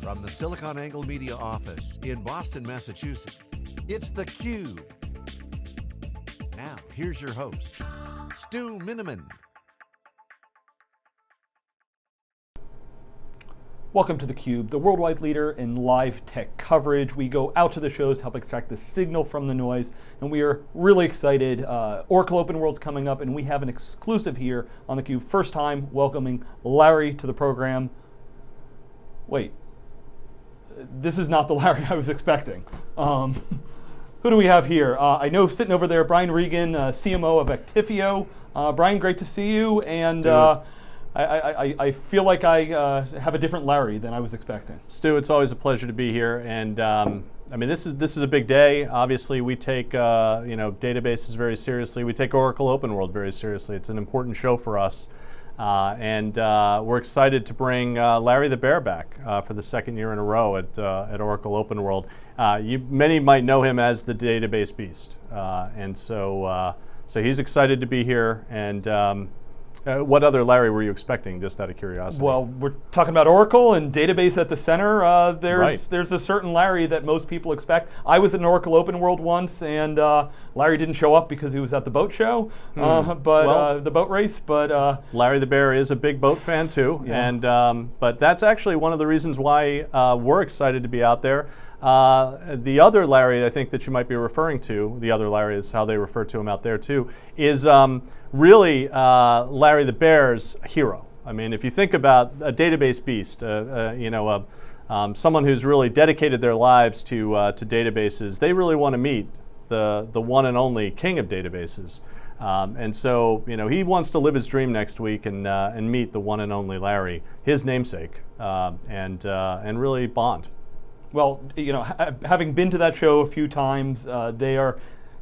From the SiliconANGLE Media office in Boston, Massachusetts, it's theCUBE. Now, here's your host, Stu Miniman. Welcome to theCUBE, the worldwide leader in live tech coverage. We go out to the shows to help extract the signal from the noise, and we are really excited. Uh, Oracle Open World's coming up, and we have an exclusive here on theCUBE. First time welcoming Larry to the program. Wait, this is not the Larry I was expecting. Um, who do we have here? Uh, I know sitting over there, Brian Reagan, uh, CMO of Actifio. Uh, Brian, great to see you. And I, I, I, feel like I uh, have a different Larry than I was expecting. Stu, it's always a pleasure to be here, and um, I mean this is this is a big day. Obviously, we take uh, you know databases very seriously. We take Oracle Open World very seriously. It's an important show for us, uh, and uh, we're excited to bring uh, Larry the Bear back uh, for the second year in a row at at Oracle Open World. you many might know him as the database beast, and so so he's excited to be here and. Um, uh, what other Larry were you expecting, just out of curiosity? Well, we're talking about Oracle and database at the center. Uh, there's right. there's a certain Larry that most people expect. I was at an Oracle Open World once, and uh, Larry didn't show up because he was at the boat show, mm. but well, uh, the boat race. But uh, Larry the Bear is a big boat fan too, yeah. and um, but that's actually one of the reasons why we're excited to be out there. Uh, the other Larry, I think that you might be referring to, the other Larry is how they refer to him out there too, is um, really uh, Larry the Bear's hero. I mean, if you think about a database beast, uh, uh you know, uh, um, someone who's really dedicated their lives to, uh, to databases, they really want to meet the, the one and only king of databases. Um, and so, you know, he wants to live his dream next week and, and meet the one and only Larry, his namesake, uh, and, and really bond. Well, you know, ha having been to that show a few times, uh, they are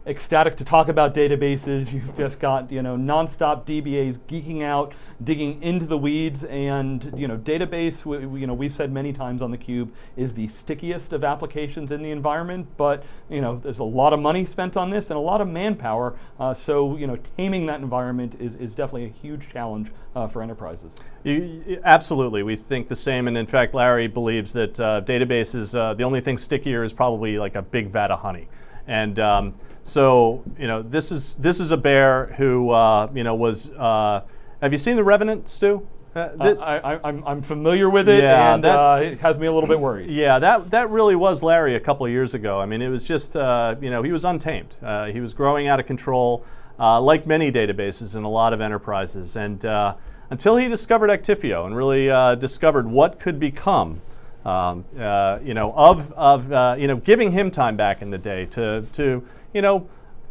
ecstatic to talk about databases. You've just got you know nonstop DBAs geeking out, digging into the weeds, and you know database. We, you know we've said many times on the cube is the stickiest of applications in the environment. But you know there's a lot of money spent on this and a lot of manpower. Uh, so you know taming that environment is is definitely a huge challenge uh, for enterprises. You, absolutely, we think the same. And in fact, Larry believes that uh, databases uh, the only thing stickier is probably like a big vat of honey. And um, so you know, this is this is a bear who uh, you know was. Uh, have you seen the Revenant, Stu? Uh, uh I, am I'm, I'm familiar with it, yeah, and that, uh, it has me a little bit worried. Yeah, that that really was Larry a couple of years ago. I mean, it was just uh, you know he was untamed. he was growing out of control, like many databases in a lot of enterprises, and until he discovered Actifio and really discovered what could become. Um, you know, of, of you know, giving him time back in the day to, to you know,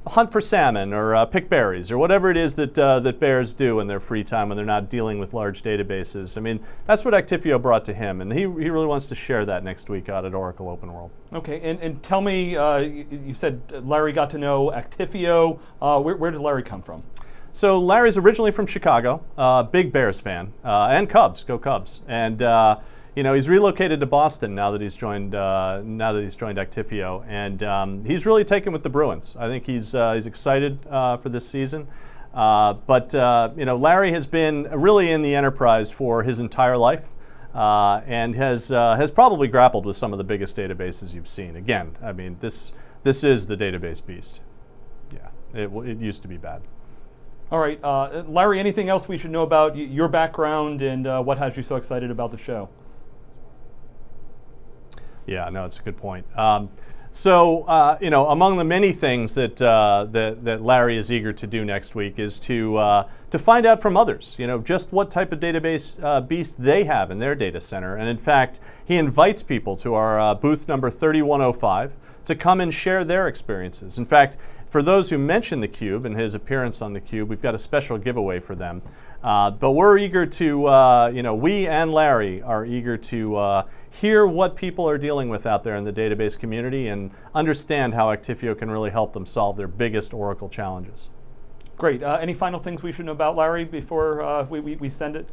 hunt for salmon or uh, pick berries or whatever it is that, uh, that bears do in their free time when they're not dealing with large databases. I mean, that's what Actifio brought to him, and he, he really wants to share that next week out at Oracle Open World. Okay, and, and tell me, uh, you, said Larry got to know Actifio. Uh, where, where did Larry come from? So Larry's originally from Chicago, uh, big Bears fan, uh, and Cubs, go Cubs. And you know, he's relocated to Boston now that he's joined uh, now that he's joined Actifio, and um, he's really taken with the Bruins. I think he's uh, he's excited uh, for this season. Uh, but uh, you know, Larry has been really in the enterprise for his entire life, uh, and has has probably grappled with some of the biggest databases you've seen. Again, I mean, this this is the database beast. Yeah, it, it used to be bad. All right, Larry. Anything else we should know about your background and what has you so excited about the show? Yeah, no, it's a good point. Um, so, uh, you know, among the many things that, uh, that, that Larry is eager to do next week is to, uh, to find out from others, you know, just what type of database uh, beast they have in their data center. And in fact, he invites people to our uh, booth number 3105 to come and share their experiences. In fact, for those who mention theCUBE and his appearance on theCUBE, we've got a special giveaway for them. Uh, but we're eager to, uh, you know, we and Larry are eager to uh, hear what people are dealing with out there in the database community and understand how Actifio can really help them solve their biggest Oracle challenges. Great. Uh, any final things we should know about Larry before uh, we, we, we send it?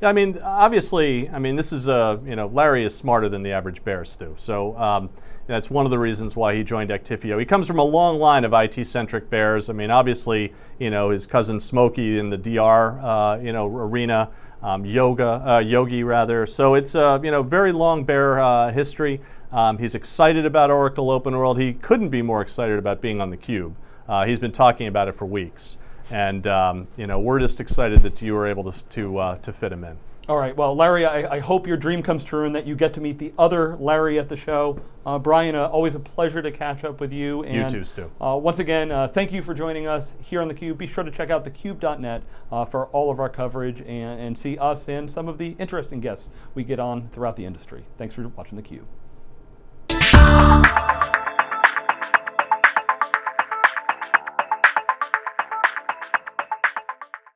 Yeah, I mean, obviously, I mean, this is a, you know, Larry is smarter than the average bear, Stu. So um, that's one of the reasons why he joined Actifio. He comes from a long line of IT-centric bears. I mean, obviously, you know, his cousin Smokey in the DR, uh, you know, arena, um, yoga, uh, yogi rather. So it's a you know very long bear uh, history. Um, he's excited about Oracle Open World. He couldn't be more excited about being on the Cube. Uh, he's been talking about it for weeks, and um, you know we're just excited that you were able to to, uh, to fit him in. All right. Well, Larry, I, I, hope your dream comes true and that you get to meet the other Larry at the show. Uh, Brian, uh, always a pleasure to catch up with you. And, you too, Stu. Uh, once again, uh, thank you for joining us here on theCUBE. Be sure to check out thecube.net uh, for all of our coverage and, and see us and some of the interesting guests we get on throughout the industry. Thanks for watching theCUBE.